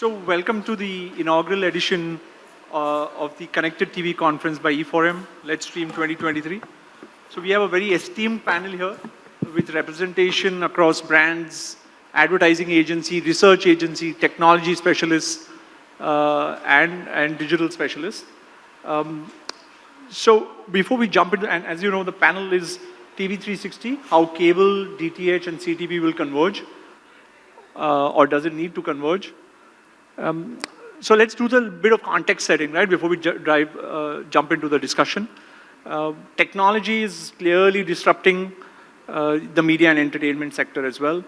So welcome to the inaugural edition uh, of the Connected TV conference by E4M, Let's Stream 2023. So we have a very esteemed panel here with representation across brands, advertising agency, research agency, technology specialists, uh, and, and digital specialists. Um, so before we jump into, and as you know, the panel is TV360, how cable, DTH, and CTV will converge, uh, or does it need to converge? Um, so let's do the bit of context setting, right, before we drive, uh, jump into the discussion. Uh, technology is clearly disrupting uh, the media and entertainment sector as well.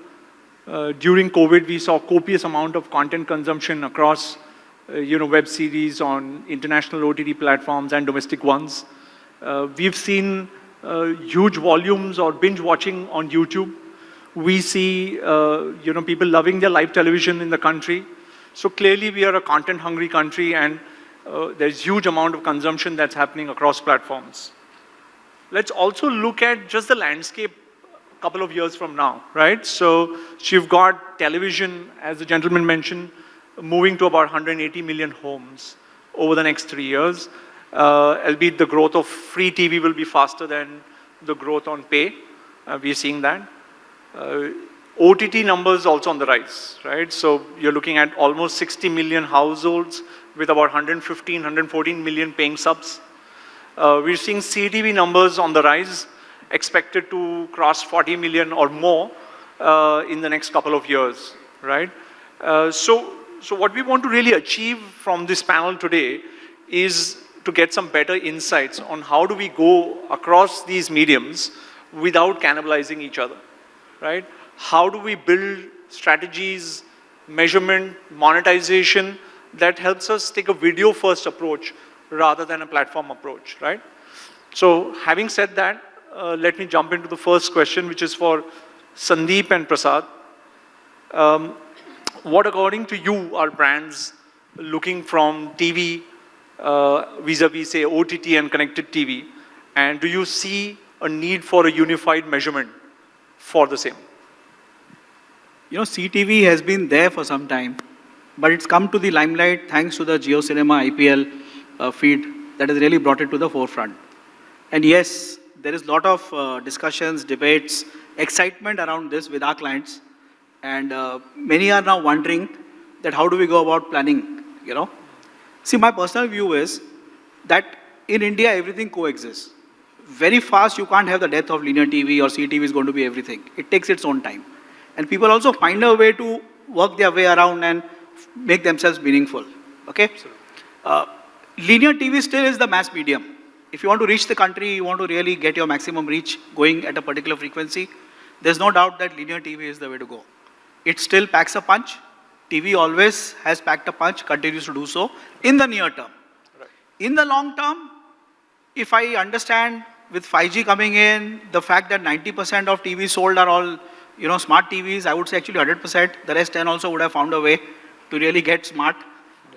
Uh, during COVID, we saw copious amount of content consumption across, uh, you know, web series on international OTT platforms and domestic ones. Uh, we've seen huge volumes or binge watching on YouTube. We see, you know, people loving their live television in the country. So clearly we are a content hungry country and uh, there's huge amount of consumption that's happening across platforms. Let's also look at just the landscape a couple of years from now, right? So, so you've got television, as the gentleman mentioned, moving to about 180 million homes over the next three years. Uh, albeit the growth of free TV will be faster than the growth on pay. Uh, we're seeing that. OTT numbers also on the rise, right? So you're looking at almost 60 million households with about 115, 114 million paying subs. Uh, we're seeing CTV numbers on the rise, expected to cross 40 million or more uh, in the next couple of years, right? Uh, so, so what we want to really achieve from this panel today is to get some better insights on how do we go across these mediums without cannibalizing each other, right? How do we build strategies, measurement, monetization that helps us take a video first approach rather than a platform approach, right? So having said that, uh, let me jump into the first question, which is for Sandeep and Prasad. Um, what according to you are brands looking from TV uh, vis-a-vis, -vis, say, OTT and connected TV? And do you see a need for a unified measurement for the same? You know, CTV has been there for some time, but it's come to the limelight thanks to the JioCinema IPL uh, feed that has really brought it to the forefront. And yes, there is a lot of uh, discussions, debates, excitement around this with our clients. And uh, many are now wondering that how do we go about planning, you know? See, my personal view is that in India, everything coexists. Very fast, you can't have the death of linear TV or CTV is going to be everything. It takes its own time. And people also find a way to work their way around and make themselves meaningful. Okay? Uh, linear TV still is the mass medium. If you want to reach the country, you want to really get your maximum reach going at a particular frequency, there's no doubt that linear TV is the way to go. It still packs a punch. TV always has packed a punch, continues to do so in the near term. Right. In the long term, if I understand with 5G coming in, the fact that 90% of TVs sold are all you know, smart TVs, I would say actually 100%. The rest 10 also would have found a way to really get smart.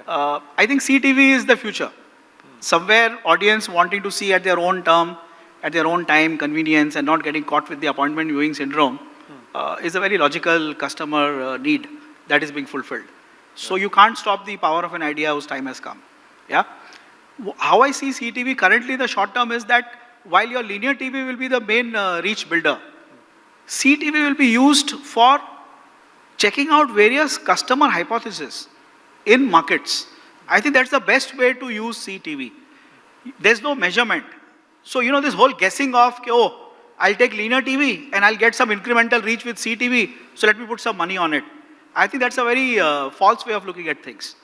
Uh, I think CTV is the future. Somewhere audience wanting to see at their own term, at their own time, convenience, and not getting caught with the appointment viewing syndrome uh, is a very logical customer uh, need that is being fulfilled. So you can't stop the power of an idea whose time has come. Yeah. How I see CTV currently, the short term is that while your linear TV will be the main uh, reach builder, CTV will be used for checking out various customer hypotheses in markets. I think that's the best way to use CTV. There's no measurement. So, you know, this whole guessing of, oh, I'll take linear TV and I'll get some incremental reach with CTV, so let me put some money on it. I think that's a very uh, false way of looking at things.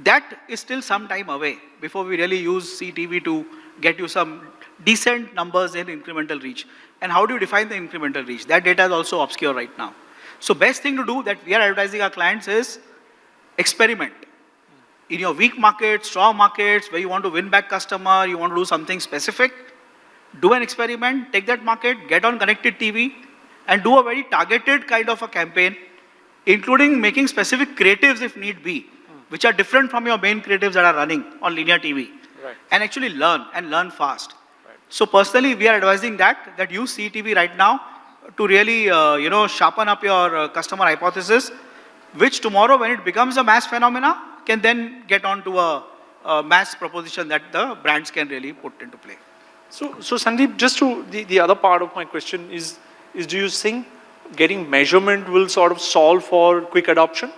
That is still some time away before we really use CTV to get you some decent numbers in incremental reach. And how do you define the incremental reach? That data is also obscure right now. So best thing to do that we are advertising our clients is experiment. In your weak markets, strong markets, where you want to win back customer, you want to do something specific, do an experiment, take that market, get on connected TV, and do a very targeted kind of a campaign, including making specific creatives if need be, which are different from your main creatives that are running on linear TV. Right. And actually learn, and learn fast. So personally, we are advising that, that use CTV right now to really, uh, you know, sharpen up your uh, customer hypothesis. which tomorrow when it becomes a mass phenomena can then get onto a, a mass proposition that the brands can really put into play. So, so Sandeep, just to the, the other part of my question is, is do you think getting measurement will sort of solve for quick adoption?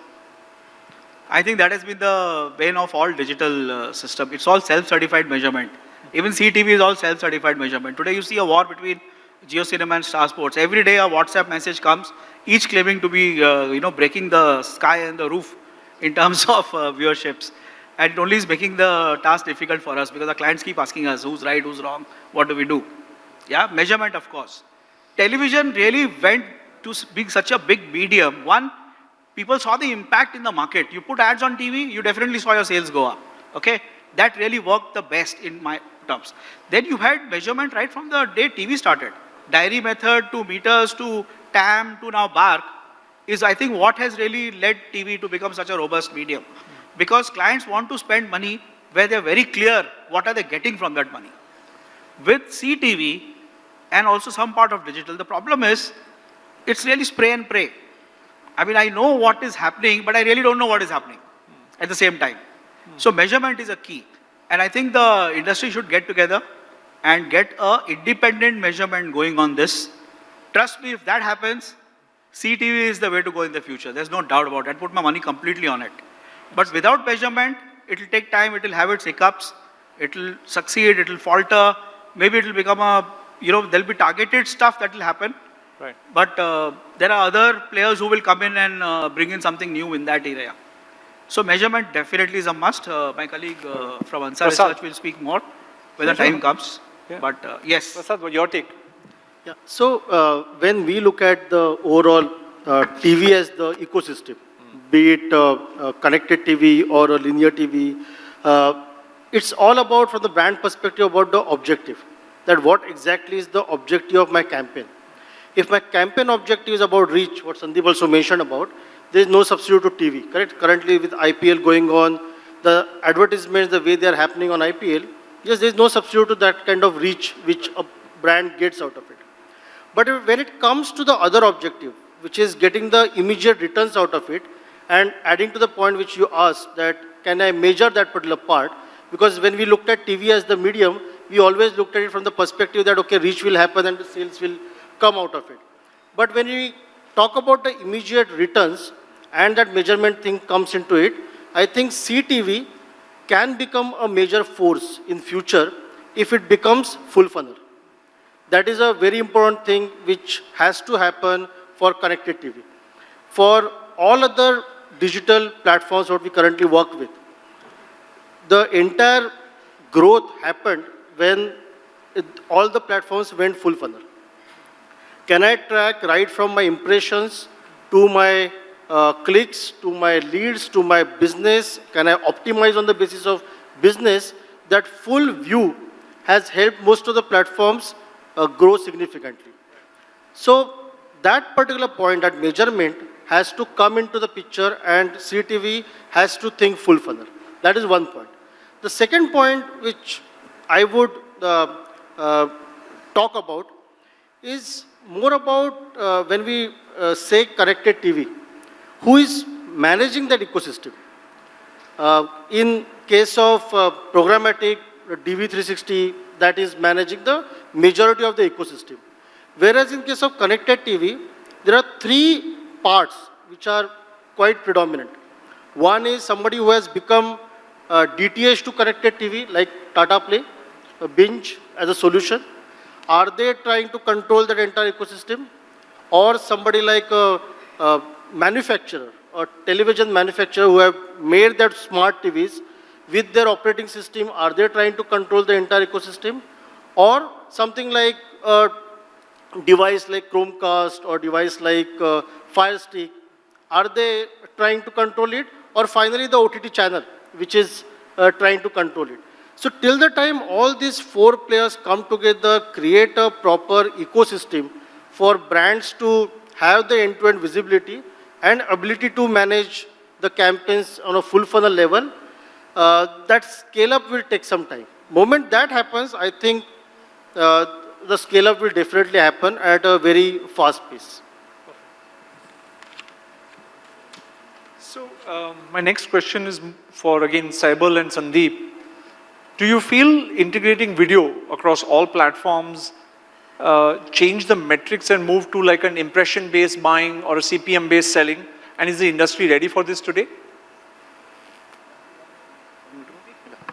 I think that has been the bane of all digital uh, system. It's all self-certified measurement. Even CTV is all self-certified measurement. Today you see a war between JioCinema and Star Sports. Every day a WhatsApp message comes, each claiming to be, uh, you know, breaking the sky and the roof in terms of uh, viewerships. And it only is making the task difficult for us because the clients keep asking us who's right, who's wrong, what do we do? Yeah, measurement of course. Television really went to being such a big medium. One, people saw the impact in the market. You put ads on TV, you definitely saw your sales go up. Okay? That really worked the best in my Then you had measurement right from the day TV started. Diary method to meters to TAM to now BARC is I think what has really led TV to become such a robust medium. Because clients want to spend money where they're very clear what are they getting from that money. With CTV and also some part of digital, the problem is it's really spray and pray. I mean, I know what is happening, but I really don't know what is happening at the same time. So measurement is a key. And I think the industry should get together and get a independent measurement going on this. Trust me, if that happens, CTV is the way to go in the future. There's no doubt about it. I'd put my money completely on it. But without measurement, it'll take time, it'll have its hiccups, it'll succeed, it'll falter, maybe it'll become a, you know, there'll be targeted stuff that will happen. Right. But uh, there are other players who will come in and uh, bring in something new in that area. So measurement definitely is a must. Uh, my colleague uh, from Ansar Prasad. Research will speak more when the time comes. Yeah. But uh, yes, Prasad, what your take? Yeah. So uh, when we look at the overall uh, TV as the ecosystem, be it uh, uh, connected TV or a linear TV, uh, it's all about from the brand perspective about the objective. That what exactly is the objective of my campaign. If my campaign objective is about reach, what Sandeep also mentioned about, there is no substitute to TV, correct? Currently with IPL going on, the advertisements, the way they are happening on IPL, yes, there is no substitute to that kind of reach which a brand gets out of it. But when it comes to the other objective, which is getting the immediate returns out of it, and adding to the point which you asked, that can I measure that particular part? Because when we looked at TV as the medium, we always looked at it from the perspective that, okay, reach will happen and the sales will come out of it. But when we talk about the immediate returns and that measurement thing comes into it, I think CTV can become a major force in future if it becomes full funnel. That is a very important thing which has to happen for connected TV. For all other digital platforms what we currently work with, the entire growth happened when it, all the platforms went full funnel. Can I track right from my impressions to my uh, clicks, to my leads, to my business? Can I optimize on the basis of business? That full view has helped most of the platforms uh, grow significantly. So that particular point, that measurement has to come into the picture and CTV has to think full funnel. That is one point. The second point which I would uh, uh, talk about is more about uh, when we uh, say connected TV, who is managing that ecosystem? Uh, in case of uh, programmatic uh, DV360, that is managing the majority of the ecosystem. Whereas in case of connected TV, there are three parts which are quite predominant. One is somebody who has become uh, DTH to connected TV, like Tata Play, uh, Binge as a solution. Are they trying to control that entire ecosystem? Or somebody like a, a manufacturer or television manufacturer who have made that smart TVs with their operating system, are they trying to control the entire ecosystem? Or something like a device like Chromecast or device like uh, Fire Stick, are they trying to control it? Or finally the OTT channel, which is uh, trying to control it. So till the time all these four players come together, create a proper ecosystem for brands to have the end-to-end visibility and ability to manage the campaigns on a full funnel level, uh, that scale up will take some time. Moment that happens, I think uh, the scale up will definitely happen at a very fast pace. Um, my next question is for, again, Saibal and Sandeep. Do you feel integrating video across all platforms uh, change the metrics and move to like an impression-based buying or a CPM-based selling? And is the industry ready for this today?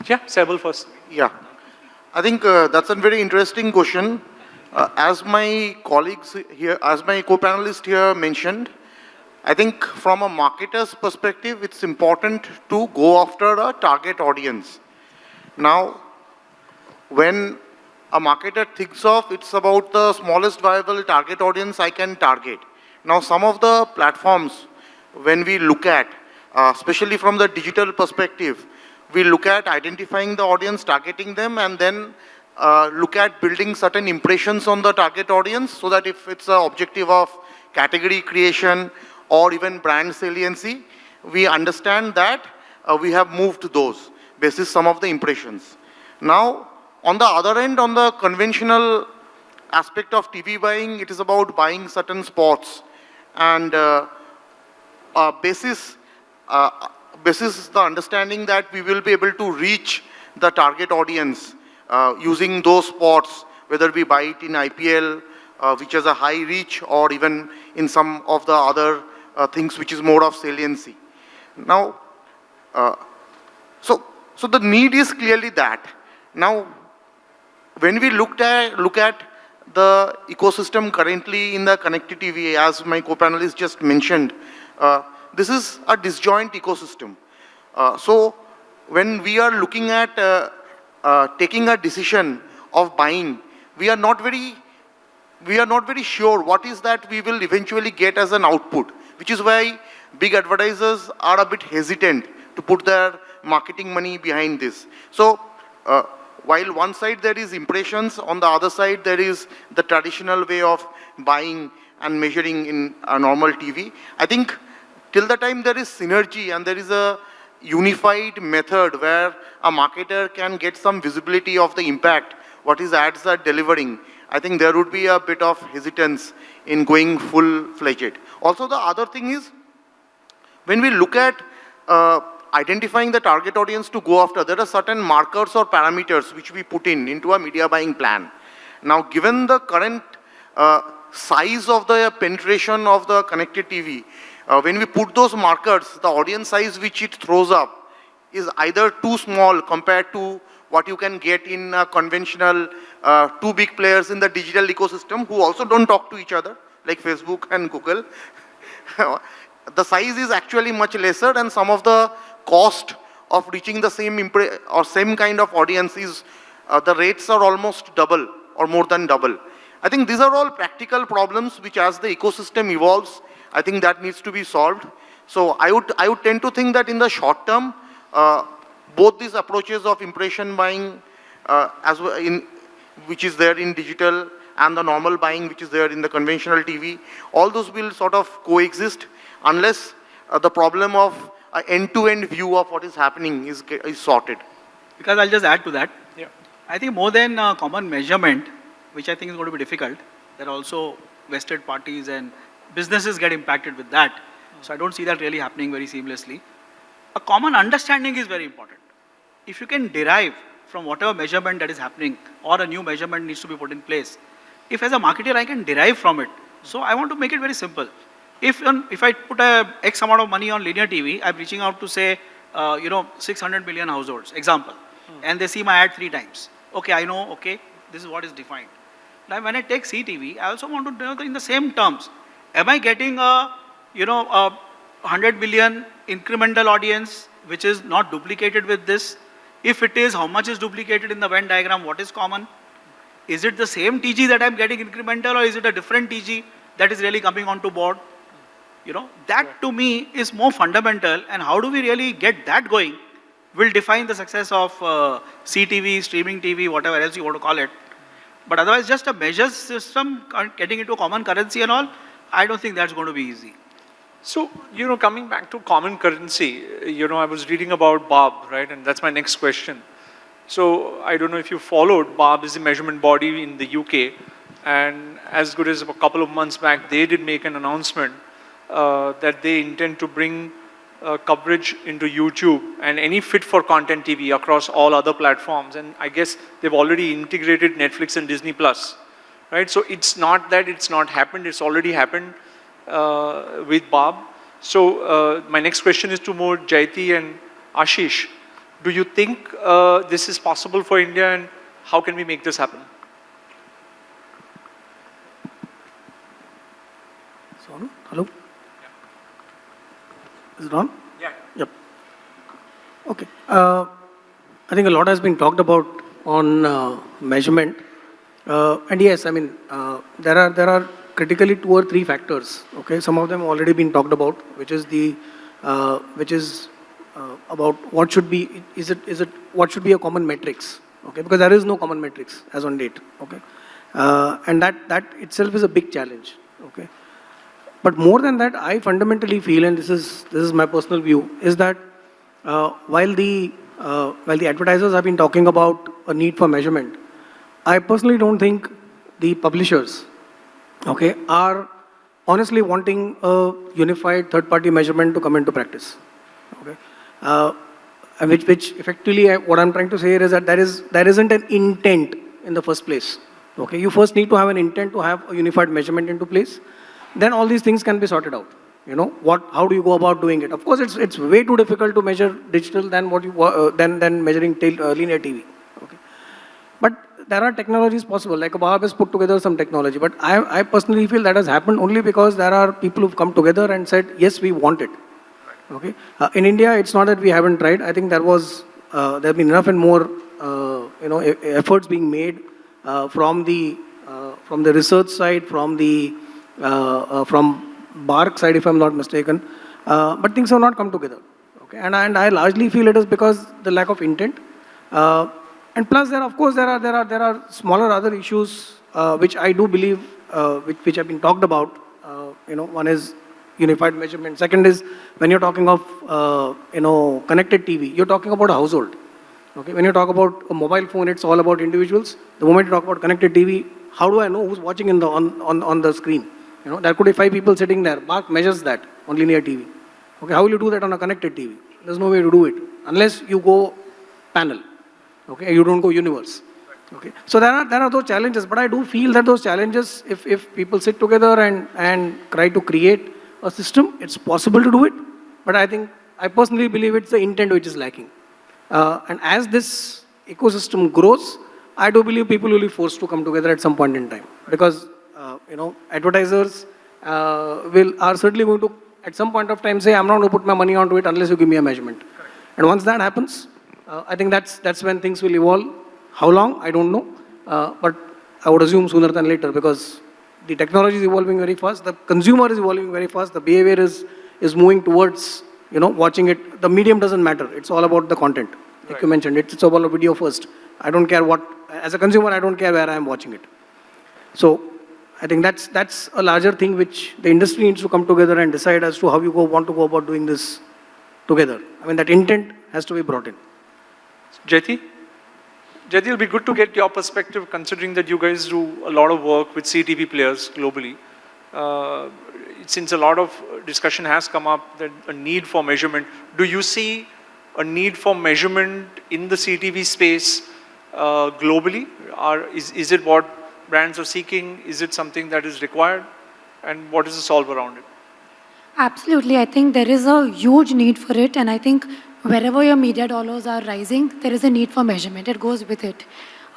Yeah, Saibal first. Yeah. I think uh, that's a very interesting question. Uh, as my colleagues here, as my co-panelist here mentioned, I think from a marketer's perspective, it's important to go after a target audience. Now, when a marketer thinks of, it's about the smallest viable target audience I can target. Now, some of the platforms, when we look at, uh, especially from the digital perspective, we look at identifying the audience, targeting them, and then uh, look at building certain impressions on the target audience so that if it's an objective of category creation or even brand saliency, we understand that uh, we have moved those basis some of the impressions. Now, on the other end, on the conventional aspect of TV buying, it is about buying certain spots and uh, uh, basis, uh, basis the understanding that we will be able to reach the target audience uh, using those spots, whether we buy it in IPL, uh, which has a high reach, or even in some of the other uh, things which is more of saliency. Now, so, so the need is clearly that. Now, when we looked at, look at the ecosystem currently in the connected TV, as my co-panelist just mentioned, uh, this is a disjoint ecosystem. Uh, so when we are looking at uh, uh, taking a decision of buying, we are not very we are not very sure what is that we will eventually get as an output, which is why big advertisers are a bit hesitant to put their marketing money behind this. So uh, while one side there is impressions, on the other side there is the traditional way of buying and measuring in a normal TV. I think till the time there is synergy and there is a unified method where a marketer can get some visibility of the impact what his ads are delivering, I think there would be a bit of hesitance in going full-fledged. Also, the other thing is, when we look at uh, identifying the target audience to go after, there are certain markers or parameters which we put in into a media buying plan. Now, given the current uh, size of the penetration of the connected TV, uh, when we put those markers, the audience size which it throws up is either too small compared to what you can get in a conventional uh, two big players in the digital ecosystem who also don't talk to each other, like Facebook and Google. the size is actually much lesser and some of the cost of reaching the same or same kind of audience is, uh, the rates are almost double or more than double. I think these are all practical problems which as the ecosystem evolves, I think that needs to be solved. So I would, I would tend to think that in the short term, uh, both these approaches of impression buying, uh, as well in, which is there in digital, and the normal buying, which is there in the conventional TV, all those will sort of coexist unless uh, the problem of an end-to-end view of what is happening is, is sorted. Because I'll just add to that. Yeah. I think more than uh, common measurement, which I think is going to be difficult, there are also vested parties and businesses get impacted with that. So I don't see that really happening very seamlessly. A common understanding is very important. If you can derive from whatever measurement that is happening or a new measurement needs to be put in place, if as a marketer I can derive from it, so I want to make it very simple. If, if I put a X amount of money on linear TV, I'm reaching out to say, uh, you know, 600 million households, example, hmm. and they see my ad three times. Okay, I know, okay, this is what is defined. Now when I take CTV, I also want to know in the same terms, am I getting a, you know, a 100 million incremental audience which is not duplicated with this? If it is, how much is duplicated in the Venn diagram? What is common? Is it the same TG that I'm getting incremental or is it a different TG that is really coming onto board? You know, that to me is more fundamental and how do we really get that going will define the success of uh, CTV, streaming TV, whatever else you want to call it. But otherwise just a measure system getting into common currency and all, I don't think that's going to be easy. So, you know, coming back to common currency, you know, I was reading about BARB, right? And that's my next question. So, I don't know if you followed, BARB is a measurement body in the UK. And as good as a couple of months back, they did make an announcement uh, that they intend to bring uh, coverage into YouTube and any fit for content TV across all other platforms. And I guess they've already integrated Netflix and Disney Plus, right? So it's not that it's not happened, it's already happened uh, with BARB. So uh, my next question is to more Jyoti and Ashish. Do you think uh, this is possible for India and how can we make this happen? Hello? Is it on? Yeah. Yep. Okay. Uh, I think a lot has been talked about on uh, measurement. Uh, and yes, I mean, uh, there are there are critically two or three factors. Okay, some of them already been talked about, which is the uh, which is uh, about what should be is it is it what should be a common metrics. Okay, because there is no common metrics as on date. Okay, uh, and that that itself is a big challenge. Okay. But more than that, I fundamentally feel, and this is this is my personal view, is that uh, while the uh, while the advertisers have been talking about a need for measurement, I personally don't think the publishers, okay, are honestly wanting a unified third-party measurement to come into practice. Okay, uh, which which effectively I- what I'm trying to say here is that there is there isn't an intent in the first place. Okay, you first need to have an intent to have a unified measurement into place then all these things can be sorted out. You know, what, how do you go about doing it? Of course, it's, it's way too difficult to measure digital than what you, uh, than, than measuring tel- uh, linear TV. Okay. But there are technologies possible, like BARB has put together some technology. But I, I personally feel that has happened only because there are people who've come together and said, yes, we want it. Okay. Uh, in India, it's not that we haven't tried. I think there was, uh, there have been enough and more, uh, you know, efforts being made uh, from the, from the research side, from the, from BARC side, if I'm not mistaken. Uh, but things have not come together. Okay. And, and I largely feel it is because the lack of intent. Uh, and plus, there, of course, there are, there are, there are smaller other issues uh, which I do believe, uh, which, which have been talked about. Uh, you know, one is unified measurement. Second is when you're talking of, uh, you know, connected TV, you're talking about a household. Okay, when you talk about a mobile phone, it's all about individuals. The moment you talk about connected TV, how do I know who's watching in the, on, on, on the screen? You know, there could be five people sitting there. BARC measures that on linear TV. Okay, how will you do that on a connected TV? There's no way to do it unless you go panel. Okay, you don't go universe. Okay, so there are there are those challenges, but I do feel that those challenges, if if people sit together and and try to create a system, it's possible to do it. But I think I personally believe it's the intent which is lacking. Uh, and as this ecosystem grows, I do believe people will be forced to come together at some point in time because uh, you know advertisers uh, will are certainly going to at some point of time say I'm not going to put my money onto it unless you give me a measurement. And once that happens, uh, I think that's that's when things will evolve. How long I don't know, uh, but I would assume sooner than later because the technology is evolving very fast. The consumer is evolving very fast. The behavior is is moving towards you know watching it. The medium doesn't matter. It's all about the content. Like you mentioned, it's, it's all about video first. I don't care what as a consumer. I don't care where I am watching it. So I think that's that's a larger thing which the industry needs to come together and decide as to how you go want to go about doing this together. I mean that intent has to be brought in. Jyoti? Jyoti, it'll be good to get your perspective considering that you guys do a lot of work with CTV players globally. Uh, since a lot of discussion has come up that a need for measurement, do you see a need for measurement in the CTV space uh, globally? Or is, is it what brands are seeking? Is it something that is required? And what is the solve around it? Absolutely. I think there is a huge need for it. And I think wherever your media dollars are rising, there is a need for measurement. It goes with it.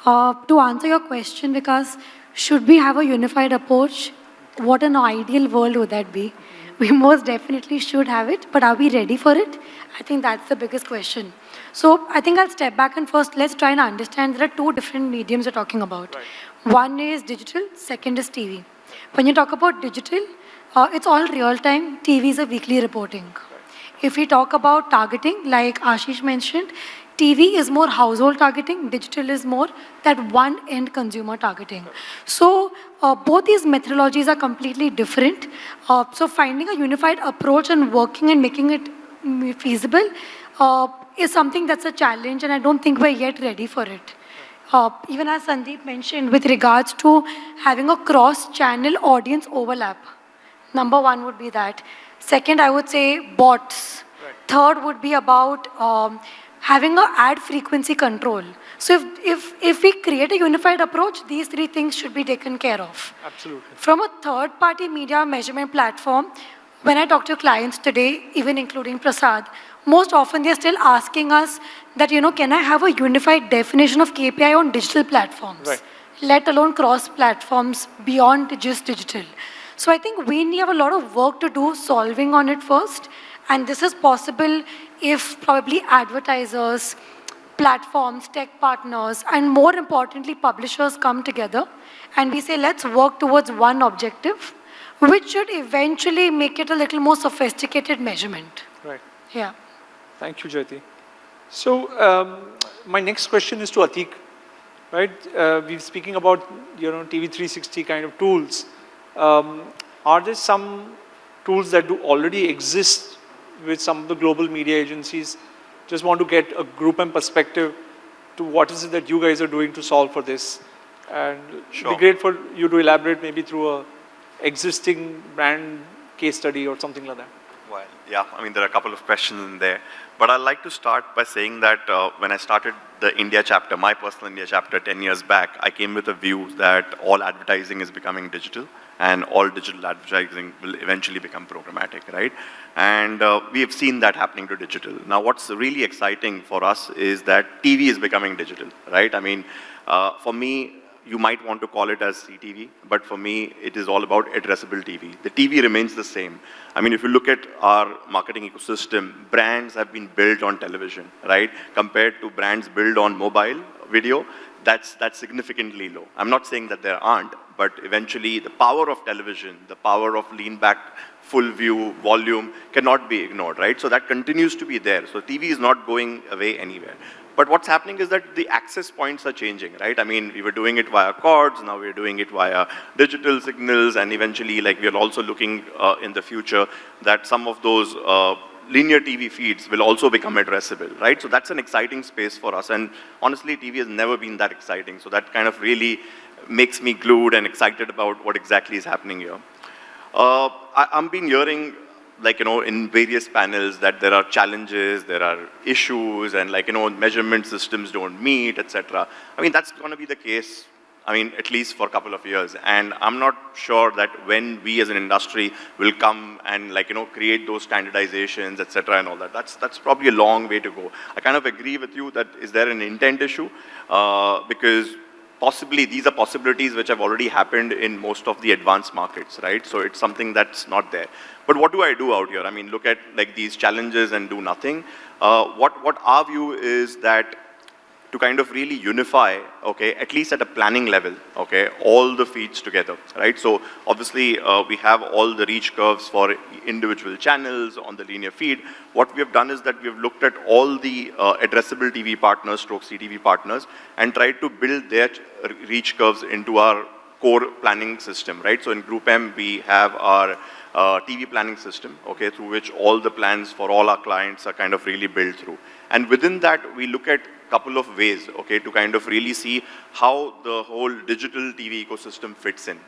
Uh, to answer your question, because should we have a unified approach? What an ideal world would that be? We most definitely should have it, but are we ready for it? I think that's the biggest question. So I think I'll step back and first let's try and understand there are two different mediums we're talking about. One is digital, second is TV. When you talk about digital, uh, it's all real time. TV is a weekly reporting. If we talk about targeting, like Ashish mentioned, TV is more household targeting, digital is more that one end consumer targeting. So uh, both these methodologies are completely different. Uh, so finding a unified approach and working and making it mm, feasible uh, is something that's a challenge, and I don't think we're yet ready for it. Uh, even as Sandeep mentioned, with regards to having a cross-channel audience overlap, number one would be that. Second, I would say bots. Third would be about um, having a ad frequency control. So if, if, if we create a unified approach, these three things should be taken care of. Absolutely. From a third-party media measurement platform, when I talk to clients today, even including Prasad, most often they're still asking us that, you know, can I have a unified definition of KPI on digital platforms? Right. Let alone cross-platforms beyond just digital. So I think we have a lot of work to do solving on it first. And this is possible if probably advertisers, platforms, tech partners, and more importantly, publishers come together and we say, let's work towards one objective, which should eventually make it a little more sophisticated measurement. Right. Yeah. Thank you, Jyoti. So um, my next question is to Atik, right? Uh, we're speaking about, you know, TV 360 kind of tools. Um, are there some tools that do already exist with some of the global media agencies? Just want to get a Group M perspective to what is it that you guys are doing to solve for this. And Sure. be great for you to elaborate maybe through a existing brand case study or something like that. Yeah, I mean, there are a couple of questions in there. But I'd like to start by saying that uh, when I started the India chapter, my personal India chapter 10 years back, I came with a view that all advertising is becoming digital and all digital advertising will eventually become programmatic, right? And uh, we have seen that happening to digital. Now, what's really exciting for us is that TV is becoming digital, right? I mean, uh, for me, you might want to call it as CTV, but for me, it is all about addressable TV. The TV remains the same. I mean, if you look at our marketing ecosystem, brands have been built on television, right? Compared to brands built on mobile video, that's, that's significantly low. I'm not saying that there aren't, but eventually the power of television, the power of lean back, full view, volume cannot be ignored, right? So that continues to be there. So TV is not going away anywhere. But what's happening is that the access points are changing, right? I mean, we were doing it via cords, now we're doing it via digital signals, and eventually, like, we're also looking uh, in the future that some of those uh, linear TV feeds will also become addressable, right? So that's an exciting space for us. And honestly, TV has never been that exciting. So that kind of really makes me glued and excited about what exactly is happening here. Uh, I, I'm been hearing, like, you know, in various panels that there are challenges, there are issues, and like, you know, measurement systems don't meet, etc. I mean, that's going to be the case, I mean, at least for a couple of years. And I'm not sure that when we as an industry will come and like, you know, create those standardizations, etc. and all that. That's, that's probably a long way to go. I kind of agree with you that is there an intent issue? Uh, because possibly these are possibilities which have already happened in most of the advanced markets, right? So it's something that's not there. But what do I do out here? I mean, look at like these challenges and do nothing. Uh, what, what our view is that to kind of really unify, okay, at least at a planning level, okay, all the feeds together, right? So obviously uh, we have all the reach curves for individual channels on the linear feed. What we have done is that we have looked at all the uh, addressable TV partners, stroke CTV partners, and tried to build their reach curves into our core planning system, right? So in Group M, we have our uh, TV planning system, okay, through which all the plans for all our clients are kind of really built through. And within that, we look at couple of ways, okay, to kind of really see how the whole digital TV ecosystem fits in.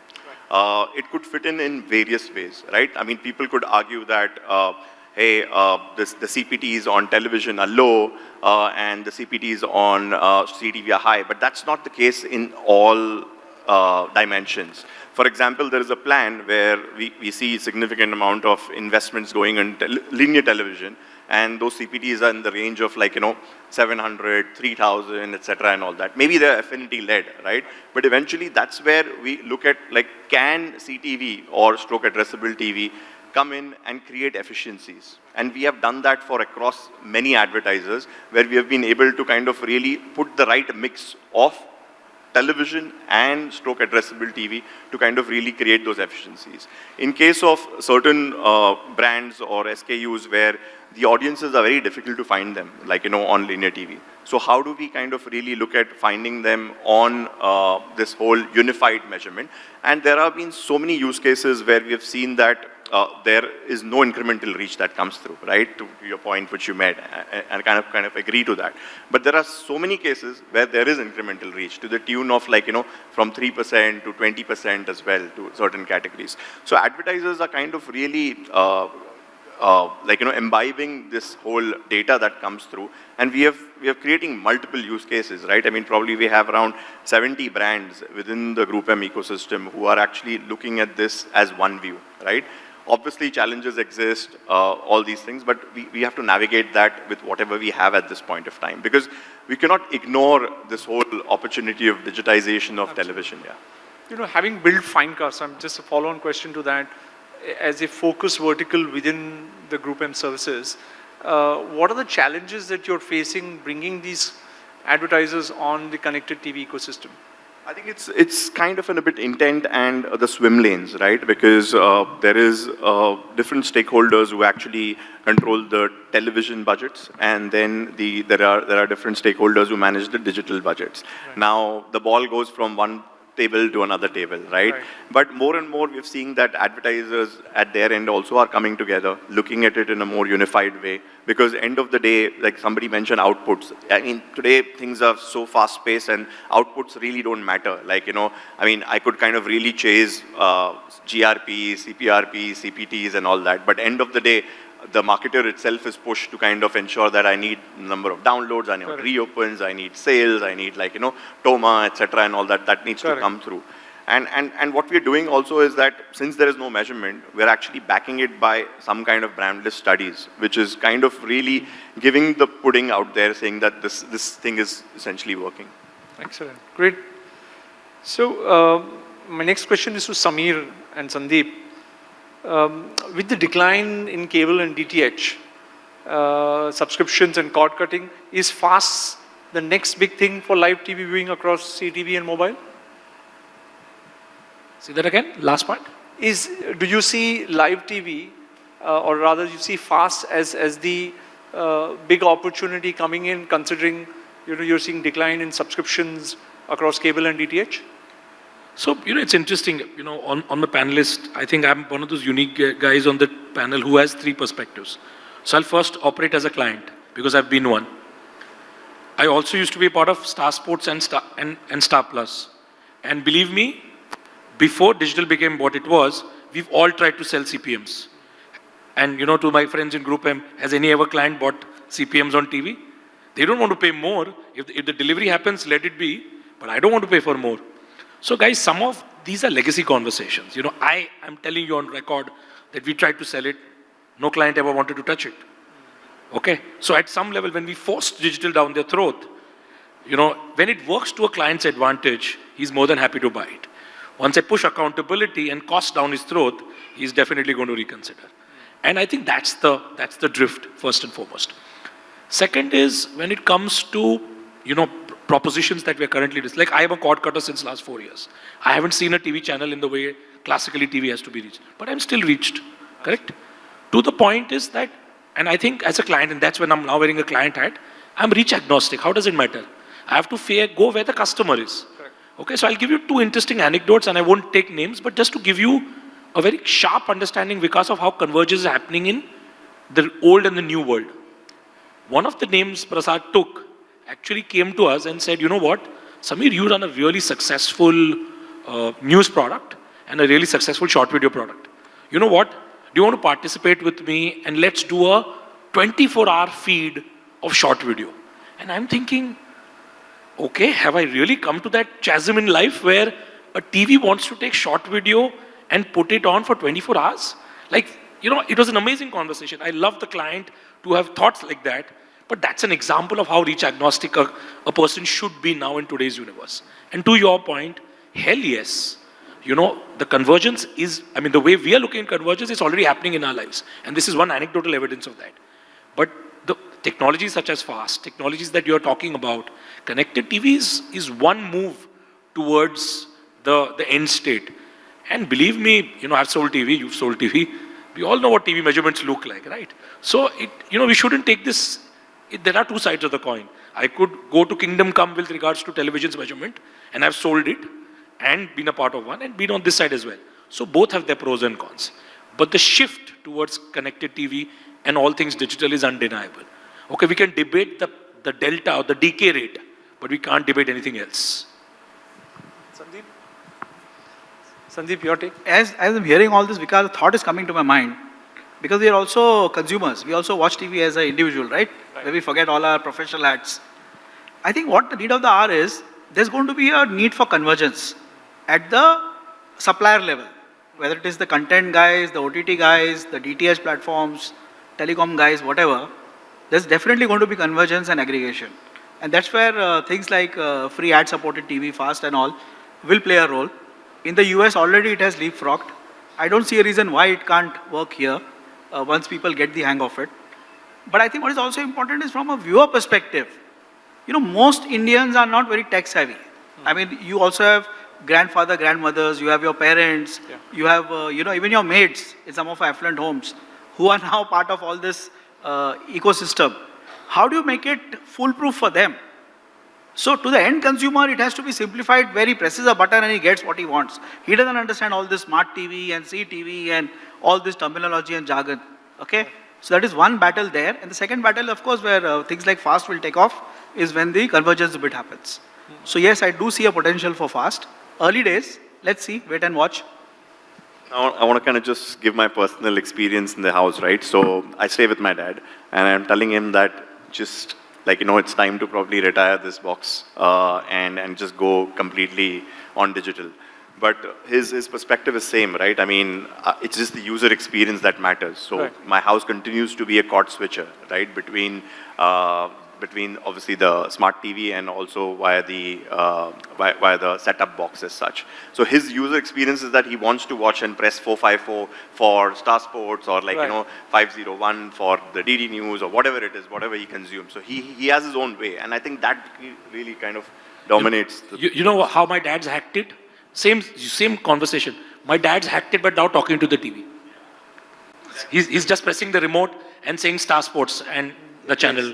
Uh, it could fit in in various ways, right? I mean, people could argue that, uh, hey, uh, this, the CPTs on television are low uh, and the CPTs on uh, CTV are high, but that's not the case in all uh, dimensions. For example, there is a plan where we, we see significant amount of investments going in tel linear television, and those CPTs are in the range of like, you know, 700, 3000, etc. and all that. Maybe they're affinity led, right? But eventually that's where we look at like, can CTV or stroke addressable TV come in and create efficiencies. And we have done that for across many advertisers where we have been able to kind of really put the right mix of television and stroke addressable TV to kind of really create those efficiencies. In case of certain uh, brands or SKUs where the audiences are very difficult to find them, like, you know, on linear TV. So how do we kind of really look at finding them on uh, this whole unified measurement? And there have been so many use cases where we have seen that uh, there is no incremental reach that comes through, right? To your point which you made, and kind of kind of agree to that. But there are so many cases where there is incremental reach to the tune of like, you know, from 3% to 20% as well to certain categories. So advertisers are kind of really uh, uh, like, you know, imbibing this whole data that comes through. And we have, we are creating multiple use cases, right? I mean, probably we have around 70 brands within the Group M ecosystem who are actually looking at this as one view, right? Obviously, challenges exist, uh, all these things, but we, we have to navigate that with whatever we have at this point of time. Because we cannot ignore this whole opportunity of digitization of television, yeah. You know, having built Finecast, I'm just a follow-on question to that. As a focus vertical within the Group M services, uh, what are the challenges that you're facing bringing these advertisers on the connected TV ecosystem? I think it's it's kind of in a bit intent and uh, the swim lanes, right? Because uh, there is uh, different stakeholders who actually control the television budgets, and then the there are there are different stakeholders who manage the digital budgets. Now the ball goes from one table to another table, right? Right. But more and more we're seeing that advertisers at their end also are coming together, looking at it in a more unified way. Because end of the day, like somebody mentioned outputs. I mean, today things are so fast paced and outputs really don't matter. Like, you know, I mean, I could kind of really chase uh, GRP, CPRP, CPTs and all that. But end of the day, the marketer itself is pushed to kind of ensure that I need number of downloads, I need Correct. reopens, I need sales, I need like, you know, TOMA, etc. and all that, that needs Correct. to come through. And, and, and what we're doing also is that since there is no measurement, we're actually backing it by some kind of brand lift studies, which is kind of really giving the pudding out there saying that this, this thing is essentially working. Excellent, great. So, uh, my next question is to Samir and Sandeep. Um, with the decline in cable and DTH, uh, subscriptions and cord cutting, is FAST the next big thing for live TV viewing across CTV and mobile? See that again? Last part? Is, do you see live TV, uh, or rather you see FAST as, as the uh, big opportunity coming in considering, you know, you're seeing decline in subscriptions across cable and DTH? So, you know, it's interesting, you know, on, on the panelist, I think I'm one of those unique guys on the panel who has three perspectives. So I'll first operate as a client because I've been one. I also used to be part of Star Sports and Star, and, and Star Plus. And believe me, before digital became what it was, we've all tried to sell CPMs. And you know, to my friends in Group M, has any ever client bought CPMs on TV? They don't want to pay more. If the, if the delivery happens, let it be. But I don't want to pay for more. So guys, some of these are legacy conversations. You know, I am telling you on record that we tried to sell it. No client ever wanted to touch it. Okay? So at some level, when we forced digital down their throat, you know, when it works to a client's advantage, he's more than happy to buy it. Once I push accountability and cost down his throat, he's definitely going to reconsider. And I think that's the, that's the drift, first and foremost. Second is when it comes to, you know, propositions that we're currently, like I am a cord cutter since last four years. I haven't seen a TV channel in the way classically TV has to be reached, but I'm still reached, correct? To the point is that, and I think as a client, and that's when I'm now wearing a client hat, I'm reach agnostic. How does it matter? I have to fair, go where the customer is. Okay, so I'll give you two interesting anecdotes and I won't take names, but just to give you a very sharp understanding because of how convergence is happening in the old and the new world. One of the names Prasad took actually came to us and said, you know what, Samir, you run a really successful uh, news product and a really successful short video product. You know what? Do you want to participate with me and let's do a 24 hour feed of short video? And I'm thinking, okay, have I really come to that chasm in life where a TV wants to take short video and put it on for 24 hours? Like, you know, it was an amazing conversation. I love the client to have thoughts like that, but that's an example of how reach agnostic a, a person should be now in today's universe. And to your point, hell yes. You know, the convergence is, I mean, the way we are looking at convergence is already happening in our lives. And this is one anecdotal evidence of that. But the technologies such as FAST, technologies that you're talking about, connected TV is, is one move towards the, the end state. And believe me, you know, I've sold TV, you've sold TV. We all know what TV measurements look like, right? So, it, you know, we shouldn't take this, it, there are two sides of the coin. I could go to kingdom come with regards to television's measurement, and I've sold it, and been a part of one, and been on this side as well. So both have their pros and cons. But the shift towards connected TV and all things digital is undeniable. Okay, we can debate the, the delta or the decay rate, but we can't debate anything else. Sandeep? Sandeep, your take? As, as I'm hearing all this, because a thought is coming to my mind. Because we are also consumers. We also watch TV as an individual, right? Where we forget all our professional hats. I think what the need of the hour is, there's going to be a need for convergence at the supplier level, whether it is the content guys, the OTT guys, the DTH platforms, telecom guys, whatever. There's definitely going to be convergence and aggregation. And that's where uh, things like uh, free ad supported TV, FAST and all will play a role. In the US already it has leapfrogged. I don't see a reason why it can't work here uh, once people get the hang of it. But I think what is also important is from a viewer perspective. You know, most Indians are not very tech savvy. I mean, you also have grandfather, grandmothers, you have your parents, you have, uh, you know, even your maids in some of our affluent homes who are now part of all this uh, ecosystem. How do you make it foolproof for them? So to the end consumer, it has to be simplified where he presses a button and he gets what he wants. He doesn't understand all this smart TV and CTV and all this terminology and jargon. Okay? So that is one battle there. And the second battle, of course, where uh, things like FAST will take off is when the convergence bit happens. So yes, I do see a potential for FAST. Early days, let's see, wait and watch. I want to kind of just give my personal experience in the house, right? So I stay with my dad, and I'm telling him that just like you know, it's time to probably retire this box uh, and and just go completely on digital. But his his perspective is same, right? I mean, uh, it's just the user experience that matters. So Right. my house continues to be a cot switcher, right? Between uh, between obviously the smart TV and also via the uh, via, via the setup box as such. So his user experience is that he wants to watch and press 454 for Star Sports or like Right. you know 501 for the DD News or whatever it is, whatever he consumes. So he he has his own way, and I think that really kind of dominates. The, You, you know how my dad's hacked it? Same, same conversation. My dad's hacked it, but now talking to the TV. He's, he's just pressing the remote and saying Star Sports, and the channel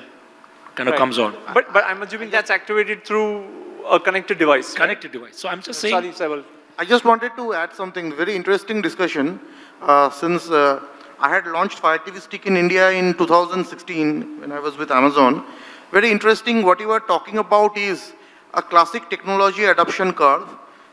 kind of Right. comes on. But, but I'm assuming that's activated through a connected device. right? Connected device. So I'm just saying. Sorry, Saibal. I just wanted to add something, very interesting discussion, uh, since uh, I had launched Fire TV Stick in India in 2016 when I was with Amazon. Very interesting, what you are talking about is a classic technology adoption curve.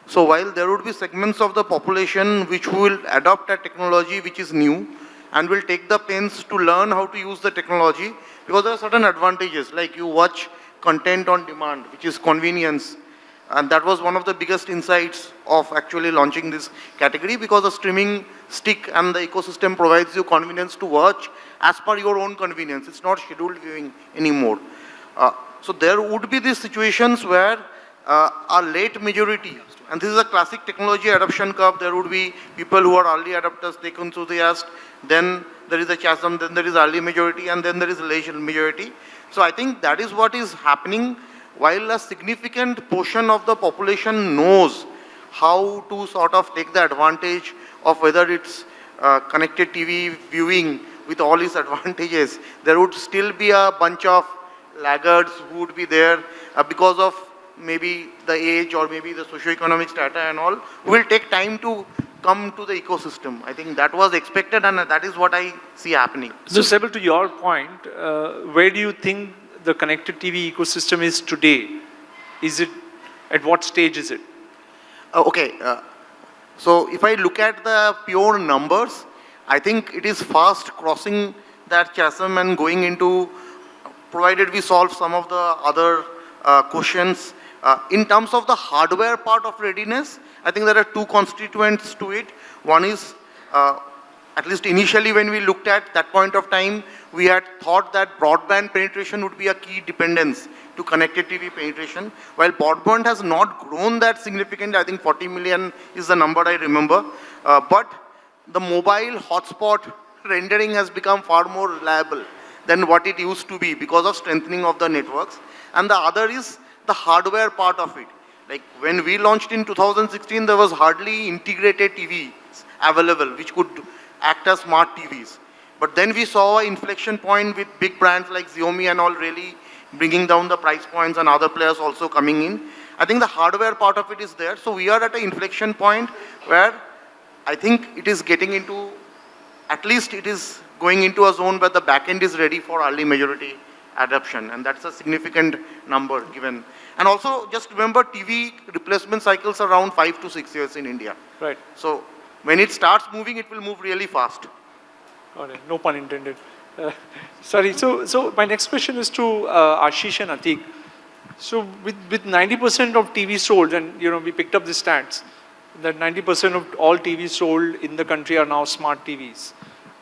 So while there would be segments of the population which will adopt a technology which is new and will take the pains to learn how to use the technology because there are certain advantages like you watch content on demand which is convenience and that was one of the biggest insights of actually launching this category because the streaming stick and the ecosystem provides you convenience to watch as per your own convenience. It's not scheduled viewing anymore. Uh, so there would be these situations where uh, a late majority, and this is a classic technology adoption curve, there would be people who are early adopters, tech enthusiasts, then there is a chasm, then there is early majority, and then there is late majority. So I think that is what is happening. While a significant portion of the population knows how to sort of take the advantage of whether it's uh, connected TV viewing with all its advantages, there would still be a bunch of laggards who would be there uh, because of maybe the age or maybe the socioeconomic strata and all, will take time to come to the ecosystem. I think that was expected and that is what I see happening. So, Saibal, to your point, uh, where do you think the connected TV ecosystem is today? Is it, at what stage is it? Uh, okay, uh, so if I look at the pure numbers, I think it is fast crossing that chasm and going into, provided we solve some of the other uh, questions. Uh, in terms of the hardware part of readiness, I think there are two constituents to it. One is, uh, at least initially when we looked at that point of time, we had thought that broadband penetration would be a key dependence to connected TV penetration. While broadband has not grown that significantly, I think 40 million is the number I remember. Uh, but the mobile hotspot rendering has become far more reliable than what it used to be because of strengthening of the networks. And the other is the hardware part of it. Like when we launched in 2016, there was hardly integrated TVs available which could act as smart TVs. But then we saw an inflection point with big brands like Xiaomi and all really bringing down the price points and other players also coming in. I think the hardware part of it is there. So we are at an inflection point where I think it is getting into, at least it is going into a zone where the backend is ready for early majority adoption. And that's a significant number given. And also just remember TV replacement cycles are around five to six years in India. Right. So when it starts moving, it will move really fast. Got it. No pun intended. Uh, Sorry, so, so my next question is to uh, Ashish and Atik. So with, with 90% of TV sold, and you know, we picked up the stats, that 90% of all TVs sold in the country are now smart TVs.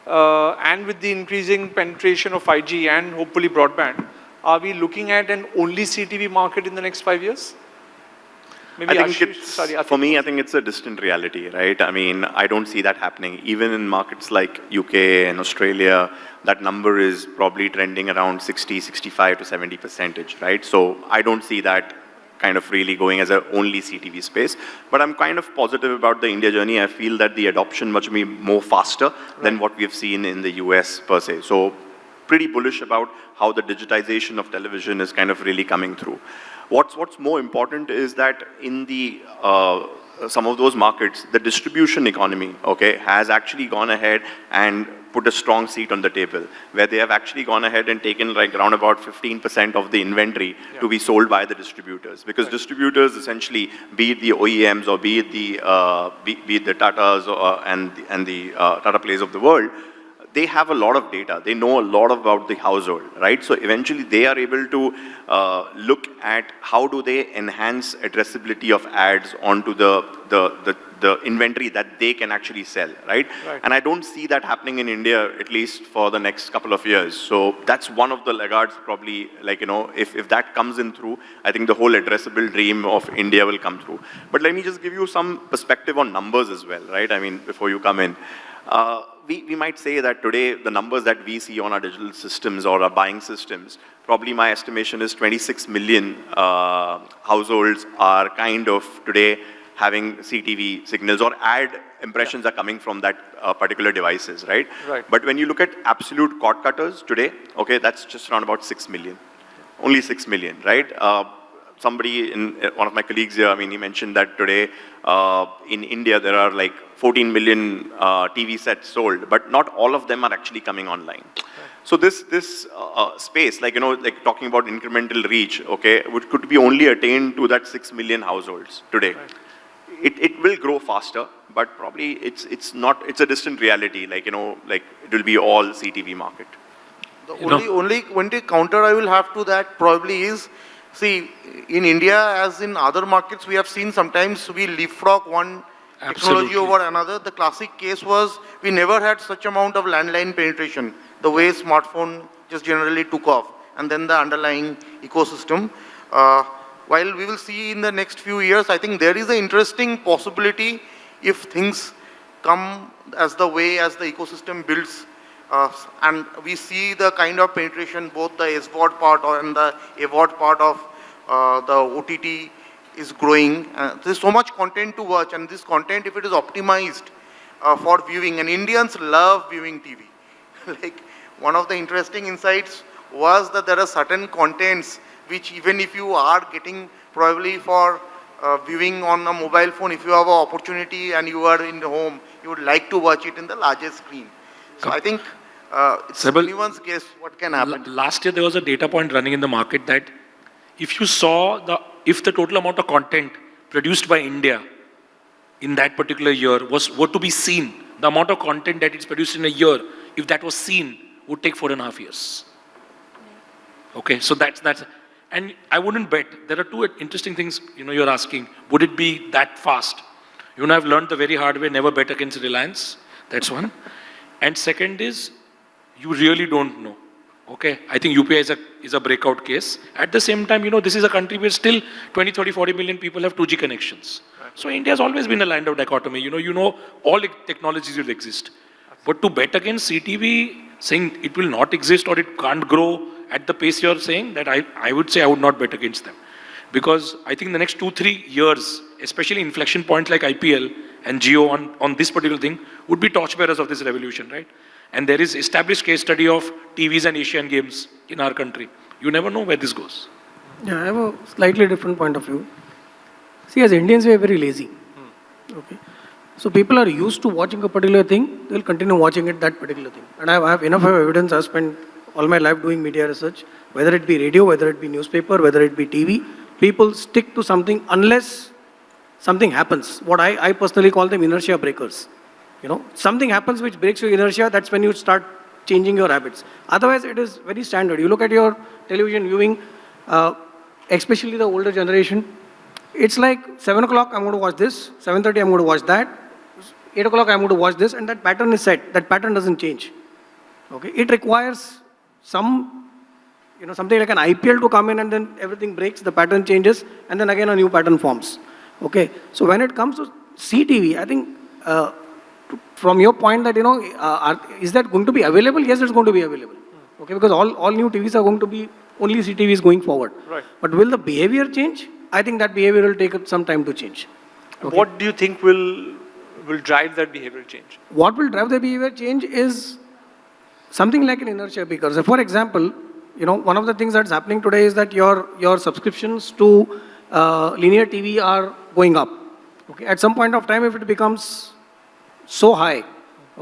Uh, and with the increasing penetration of 5G and hopefully broadband, are we looking at an only CTV market in the next five years? Maybe I think Ashish- it's, sorry, for me, I think it's a distant reality, right? I mean, I don't see that happening. Even in markets like UK and Australia, that number is probably trending around 60, 65 to 70 percentage, right? So I don't see that kind of really going as a only CTV space. But I'm kind of positive about the India journey. I feel that the adoption much be more faster than what we have seen in the US per se. So pretty bullish about how the digitization of television is kind of really coming through. What's, what's more important is that in the, uh, some of those markets, the distribution economy, okay, has actually gone ahead and put a strong seat on the table, where they have actually gone ahead and taken like around about 15% of the inventory to be sold by the distributors. Because distributors essentially, be it the OEMs or be it the, uh, be, be it the Tatas or, and, the- and the uh, Tata Plays of the world, they have a lot of data. They know a lot about the household, right? So eventually they are able to uh, look at how do they enhance addressability of ads onto the, the, the, the inventory that they can actually sell, right? Right. And I don't see that happening in India, at least for the next couple of years. So that's one of the laggards probably, like, you know, if, if that comes in through, I think the whole addressable dream of India will come through. But let me just give you some perspective on numbers as well, right? I mean, before you come in. Uh, we, we might say that today the numbers that we see on our digital systems or our buying systems, probably my estimation is 26 million uh, households are kind of today having CTV signals or ad impressions are coming from that uh, particular devices, right? Right. But when you look at absolute cord cutters today, okay, that's just around about 6 million. Only 6 million, right? Uh, somebody in uh, one of my colleagues here, I mean, he mentioned that today uh, in India there are like 14 million uh, TV sets sold, but not all of them are actually coming online. So this this uh, uh, space, like you know, like talking about incremental reach, okay, would could be only attained to that 6 million households today. It it will grow faster, but probably it's it's not it's a distant reality. Like you know, like it will be all CTV market. The You know- only, only, only counter I will have to that probably is, see, in India as in other markets, we have seen sometimes we leapfrog one technology Absolutely. over another. The classic case was we never had such amount of landline penetration, the way smartphone just generally took off, and then the underlying ecosystem. Uh, while we will see in the next few years, I think there is an interesting possibility if things come as the way as the ecosystem builds and we see the kind of penetration, both the SVOD part or and the AVOD part of uh, the OTT is growing. Uh, there's so much content to watch, and this content, if it is optimized uh, for viewing, and Indians love viewing TV. like one of the interesting insights was that there are certain contents which even if you are getting probably for uh, viewing on a mobile phone, if you have an opportunity and you are in the home, you would like to watch it in the largest screen. So I think uh, it's Saibal- anyone's guess what can happen. Last year, there was a data point running in the market that if you saw the, if the total amount of content produced by India in that particular year was, were to be seen, the amount of content that is produced in a year, if that was seen, would take four and a half years. Okay, so that's, that's, and I wouldn't bet, there are two interesting things, you know, you're asking, would it be that fast? You know, I've learned the very hard way, never bet against Reliance, that's one. And second is, you really don't know. Okay, I think UPI is a, is a breakout case. At the same time, you know, this is a country where still 20, 30, 40 million people have 2G connections. So India has always been a land of dichotomy. You know, you know, all the technologies will exist. But to bet against CTV, saying it will not exist or it can't grow at the pace you're saying, that I, I would say I would not bet against them. Because I think in the next two, three years, especially inflection points like IPL and Jio on, on this particular thing, would be torchbearers of this revolution, right? And there is established case study of TVs and Asian games in our country. You never know where this goes. Yeah, I have a slightly different point of view. See, as Indians, we are very lazy. Hmm. Okay. So people are used to watching a particular thing, they'll continue watching it, that particular thing. And I have, enough evidence. I've spent all my life doing media research, whether it be radio, whether it be newspaper, whether it be TV. People stick to something unless something happens. What I, I personally call them inertia breakers. You know, something happens which breaks your inertia, that's when you start changing your habits. Otherwise, it is very standard. You look at your television viewing, uh, especially the older generation, it's like 7 o'clock, I'm going to watch this, 7.30, I'm going to watch that, 8 o'clock, I'm going to watch this, and that pattern is set. That pattern doesn't change. Okay? It requires some, you know, something like an IPL to come in and then everything breaks, the pattern changes, and then again a new pattern forms. Okay? So when it comes to CTV, I think uh, from your point that, you know, uh, are, is that going to be available? Yes, it's going to be available. Okay, because all, all new TVs are going to be only CTVs going forward. Right. But will the behavior change? I think that behavior will take some time to change. Okay. What do you think will, will drive that behavioral change? What will drive the behavior change is something like an inertia because for example, you know, one of the things that's happening today is that your, your subscriptions to uh, linear TV are going up. Okay, at some point of time, if it becomes so high,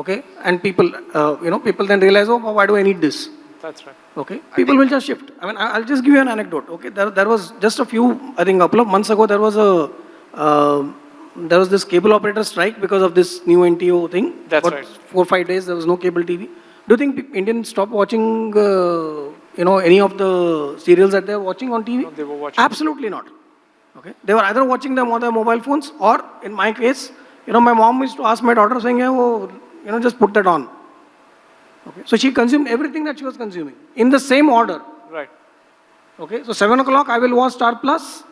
okay, and people, uh, you know, people then realize, oh, why do I need this? That's right. Okay, people will just shift. I mean, I- I'll just give you an anecdote. Okay, there, there was just a few, I think, a couple of months ago, there was a, uh, there was this cable operator strike because of this new NTO thing. That's For right. Four five days, there was no cable TV. Do you think pe- Indians stopped watching, uh, you know, any of the serials that they're watching on TV? No, they were watching. Absolutely not. Okay, they were either watching them on their mobile phones, or in my case, you know, my mom used to ask my daughter, saying, "Yeah, oh, you know, just put that on." Okay, so she consumed everything that she was consuming in the same order. Right. Okay, so 7 o'clock I will watch Star Plus. Plus,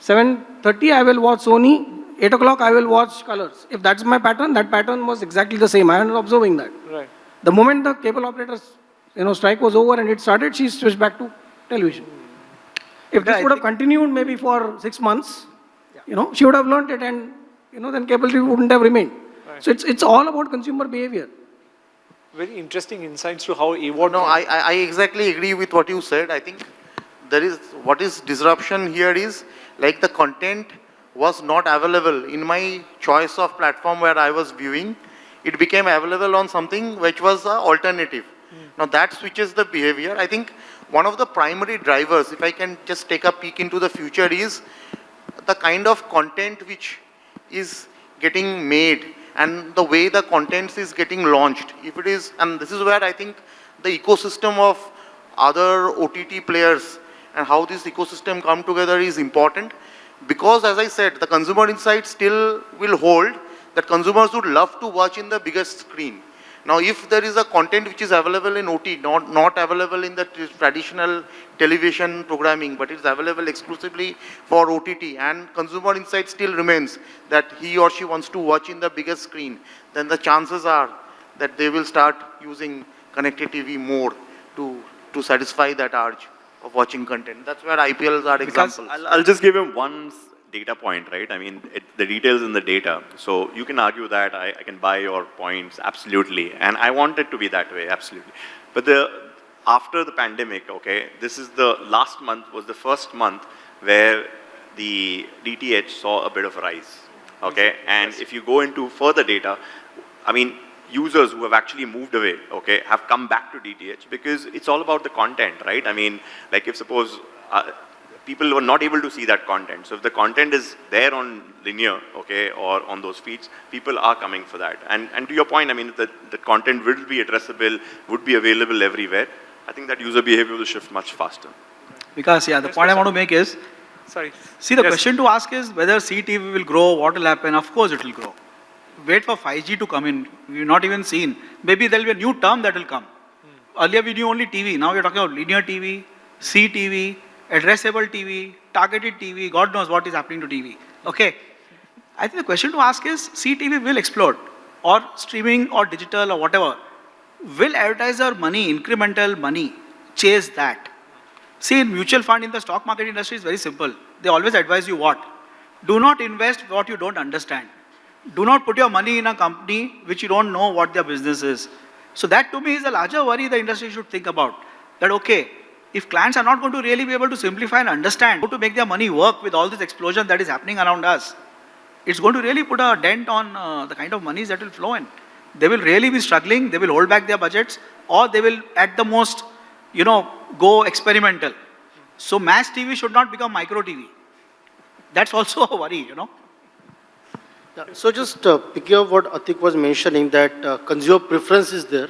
7.30 I will watch Sony, 8 o'clock I will watch Colors. If that's my pattern, that pattern was exactly the same. I was observing that. Right. The moment the cable operators, you know, strike was over and it started, she switched back to television. If this Yeah, I would have continued maybe for six months, you know, she would have learned it and, you know, then cable TV wouldn't have remained. So it's, it's all about consumer behavior. Very interesting insights to how AVOD. No, I, I I exactly agree with what you said. I think there is, what is disruption here is, like the content was not available in my choice of platform where I was viewing. It became available on something which was a alternative. Hmm. Now that switches the behavior. I think one of the primary drivers, if I can just take a peek into the future is the kind of content which is getting made and the way the contents is getting launched. If it is, and this is where I think the ecosystem of other OTT players and how this ecosystem come together is important because as I said, the consumer insight still will hold that consumers would love to watch in the biggest screen. Now, if there is a content which is available in OT, not, not available in the traditional television programming, but it's available exclusively for OTT, and consumer insight still remains that he or she wants to watch in the biggest screen, then the chances are that they will start using connected TV more to, to satisfy that urge of watching content. That's where IPLs are Because examples. I'll, I'll just give him one data point, right? I mean, it, the details in the data. So you can argue that I, I can buy your points, absolutely. And I want it to be that way, absolutely. But the, after the pandemic, okay, this is the last month was the first month where the DTH saw a bit of a rise, okay? And if you go into further data, I mean, users who have actually moved away, okay, have come back to DTH because it's all about the content, right? I mean, like if suppose uh, people were not able to see that content. So if the content is there on linear, okay, or on those feeds, people are coming for that. And, and to your point, I mean, the, the content will be addressable, would be available everywhere. I think that user behavior will shift much faster. Because, yeah, the point I want to make is, Sorry. see, the Yes. question to ask is whether CTV will grow, what will happen? Of course it will grow. Wait for 5G to come in. We've not even seen. Maybe there'll be a new term that will come. Hmm. Earlier we knew only TV. Now we're talking about linear TV, CTV, addressable TV, targeted TV. God knows what is happening to TV. Okay. I think the question to ask is CTV will explode or streaming or digital or whatever. Will advertiser money, incremental money, chase that? See, in mutual fund in the stock market industry is very simple. They always advise you what? Do not invest what you don't understand. Do not put your money in a company which you don't know what their business is. So that to me is a larger worry the industry should think about. That okay, if clients are not going to really be able to simplify and understand how to make their money work with all this explosion that is happening around us, it's going to really put a dent on uh, the kind of monies that will flow in. They will really be struggling, they will hold back their budgets, or they will at the most, you know, go experimental. So mass TV should not become micro TV. That's also a worry, you know. So just uh, picking up what Atik was mentioning, that uh, consumer preference is there.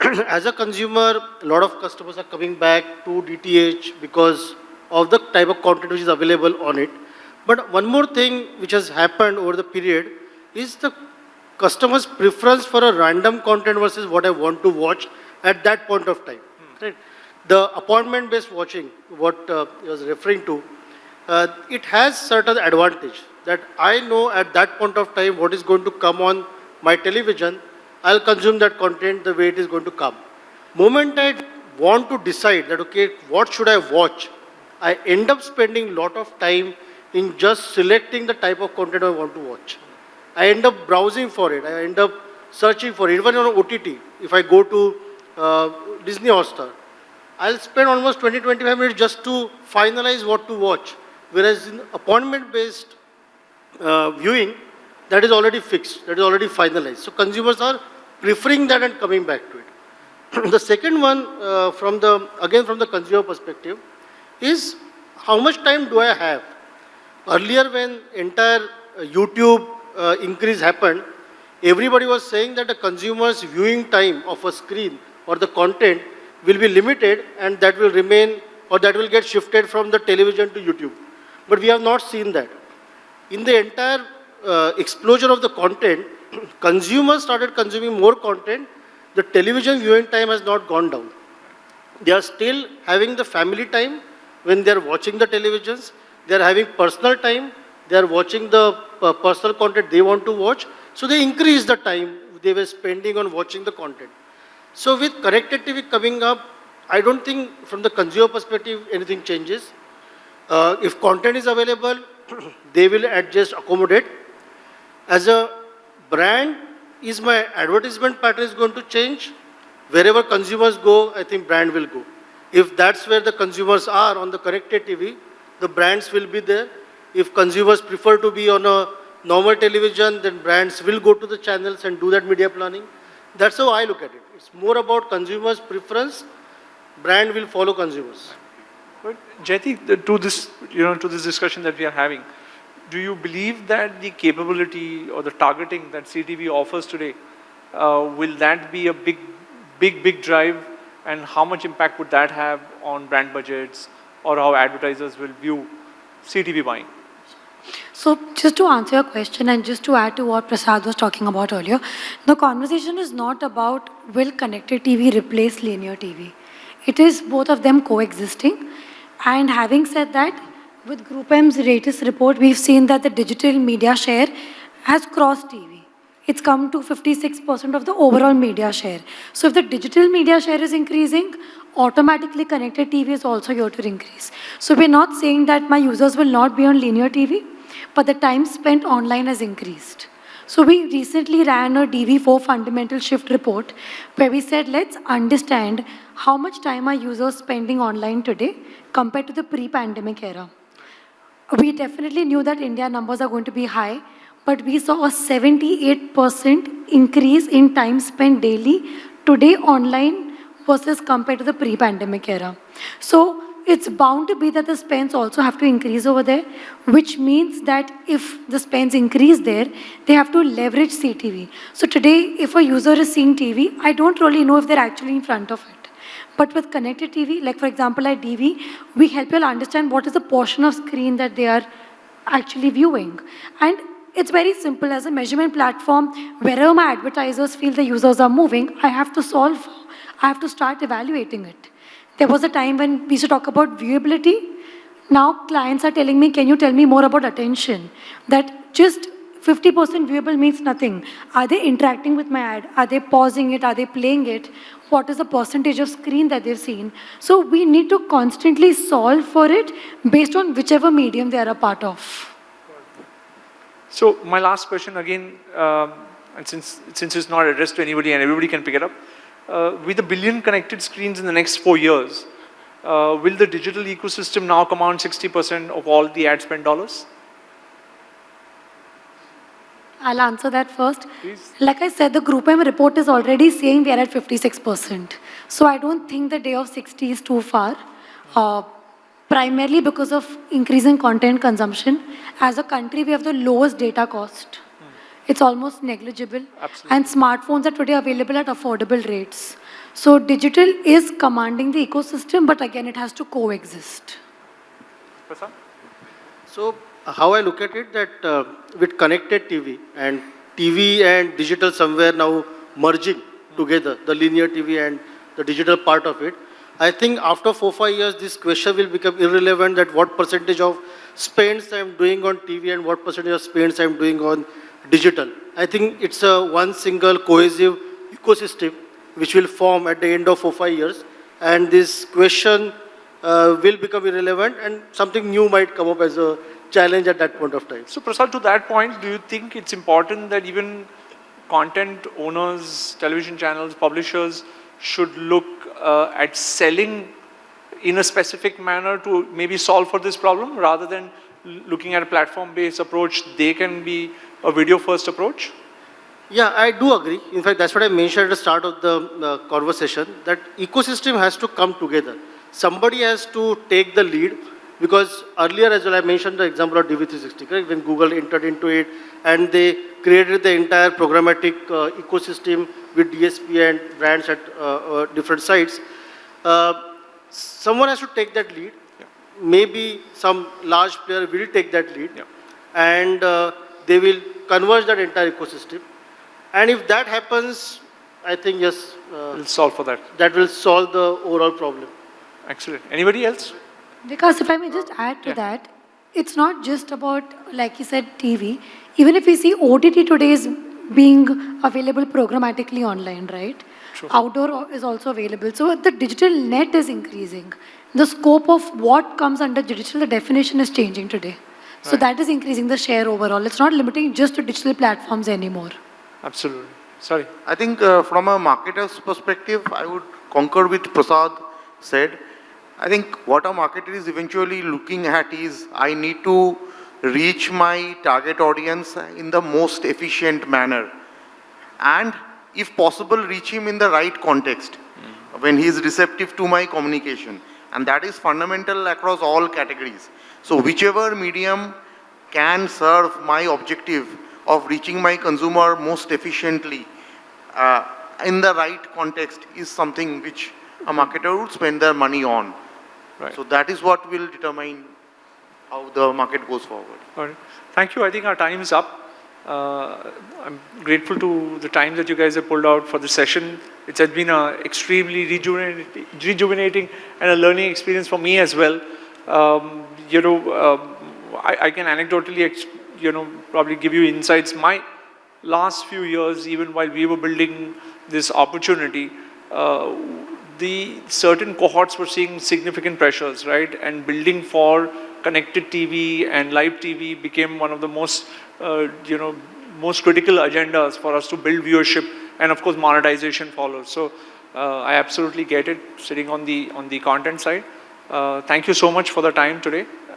As a consumer, a lot of customers are coming back to DTH because of the type of content which is available on it. But one more thing which has happened over the period is the customer's preference for a random content versus what I want to watch at that point of time. Right? The appointment-based watching, what uh, he was referring to, uh, it has certain advantage that I know at that point of time what is going to come on my television, I'll consume that content the way it is going to come. Moment I want to decide that, okay, what should I watch, I end up spending a lot of time in just selecting the type of content I want to watch. I end up browsing for it, I end up searching for it, even on OTT, if I go to uh, Disney Hotstar, I'll spend almost 20, 25 minutes just to finalize what to watch. Whereas in appointment-based uh, viewing, that is already fixed, that is already finalized. So consumers are preferring that and coming back to it. the second one, uh, from the, again from the consumer perspective, is how much time do I have? Earlier when entire uh, YouTube uh, increase happened, everybody was saying that the consumer's viewing time of a screen or the content will be limited and that will remain or that will get shifted from the television to YouTube. But we have not seen that. In the entire uh, explosion of the content, consumers started consuming more content, the television viewing time has not gone down. They are still having the family time when they are watching the televisions. They are having personal time. They are watching the uh, personal content they want to watch. So they increase the time they were spending on watching the content. So with connected TV coming up, I don't think from the consumer perspective anything changes. Uh, if content is available, they will adjust, accommodate. As a brand, is my advertisement pattern is going to change? Wherever consumers go, I think brand will go. If that's where the consumers are on the connected TV, the brands will be there. If consumers prefer to be on a normal television, then brands will go to the channels and do that media planning. That's how I look at it. It's more about consumers' preference. Brand will follow consumers. But Jyoti, to this, you know, to this discussion that we are having, do you believe that the capability or the targeting that CTV offers today, uh, will that be a big, big, big drive? And how much impact would that have on brand budgets or how advertisers will view CTV buying? So just to answer your question and just to add to what Prasad was talking about earlier, the conversation is not about will connected TV replace linear TV. It is both of them coexisting. And having said that, with Group M's latest report, we've seen that the digital media share has crossed TV. It's come to 56% of the overall media share. So if the digital media share is increasing, automatically connected TV is also going to increase. So we're not saying that my users will not be on linear TV, but the time spent online has increased. So we recently ran a DV4 fundamental shift report where we said, let's understand how much time are users spending online today compared to the pre-pandemic era. We definitely knew that India numbers are going to be high, but we saw a 78% increase in time spent daily today online versus compared to the pre-pandemic era. So it's bound to be that the spends also have to increase over there, which means that if the spends increase there, they have to leverage CTV. So today, if a user is seeing TV, I don't really know if they're actually in front of it. But with connected TV, like for example at DV, we help you understand what is the portion of screen that they are actually viewing. And it's very simple. As a measurement platform, wherever my advertisers feel the users are moving, I have to solve, I have to start evaluating it. There was a time when we used to talk about viewability. Now clients are telling me, can you tell me more about attention? That just 50% viewable means nothing. Are they interacting with my ad? Are they pausing it? Are they playing it? What is the percentage of screen that they've seen? So we need to constantly solve for it based on whichever medium they are a part of. So my last question again, um, and since, since it's not addressed to anybody and everybody can pick it up, uh, with a billion connected screens in the next four years, uh, will the digital ecosystem now command 60% of all the ad spend dollars? I'll answer that first. Please. Like I said, the Group M report is already saying we are at 56%. So I don't think the day of 60 is too far. Uh, primarily because of increasing content consumption. As a country, we have the lowest data cost. it's almost negligible. Absolutely. And smartphones are today available at affordable rates. So digital is commanding the ecosystem, but again, it has to coexist. Prasad? So how I look at it that uh, with connected TV and TV and digital somewhere now merging together, the linear TV and the digital part of it, I think after four, five years, this question will become irrelevant that what percentage of spends I'm doing on TV and what percentage of spends I'm doing on digital. I think it's a one single cohesive ecosystem which will form at the end of four, five years. And this question uh, will become irrelevant and something new might come up as a challenge at that point of time. So Prasad, to that point, do you think it's important that even content owners, television channels, publishers should look uh, at selling in a specific manner to maybe solve for this problem rather than looking at a platform-based approach, they can be a video-first approach? Yeah, I do agree. In fact, that's what I mentioned at the start of the uh, conversation, that ecosystem has to come together. Somebody has to take the lead because earlier as well, I mentioned the example of DV360, correct? When Google entered into it and they created the entire programmatic uh, ecosystem with DSP and brands at uh, uh, different sites. Uh, someone has to take that lead. Maybe some large player will take that lead Yeah. and uh, they will converge that entire ecosystem. And if that happens, I think yes, uh, We'll solve for that. that will solve the overall problem. Excellent. Anybody else? Because if I may just add to Yeah. that, it's not just about, like you said, TV. Even if we see OTT today is being available programmatically online, right? Sure. Outdoor is also available. So the digital net is increasing. The scope of what comes under digital, the definition is changing today. So Right. that is increasing the share overall. It's not limiting just to digital platforms anymore. Absolutely. Sorry. I think uh, from a marketer's perspective, I would concur with Prasad said. I think what a marketer is eventually looking at is I need to reach my target audience in the most efficient manner. And if possible, reach him in the right context when he is receptive to my communication. And that is fundamental across all categories. So whichever medium can serve my objective of reaching my consumer most efficiently uh, in the right context is something which a marketer would spend their money on. Right. So that is what will determine how the market goes forward. All right. Thank you. I think our time is up. Uh, I'm grateful to the time that you guys have pulled out for the session. It has been a extremely rejuvenating, rejuvenating and a learning experience for me as well. Um, you know, um, I, I can anecdotally, you know, probably give you insights. My last few years, even while we were building this opportunity, uh, the certain cohorts were seeing significant pressures, right? And building for connected TV and live TV became one of the most, uh, you know, most critical agendas for us to build viewership, and of course monetization follows. So uh, I absolutely get it, sitting on the on the content side. Uh, thank you so much for the time today.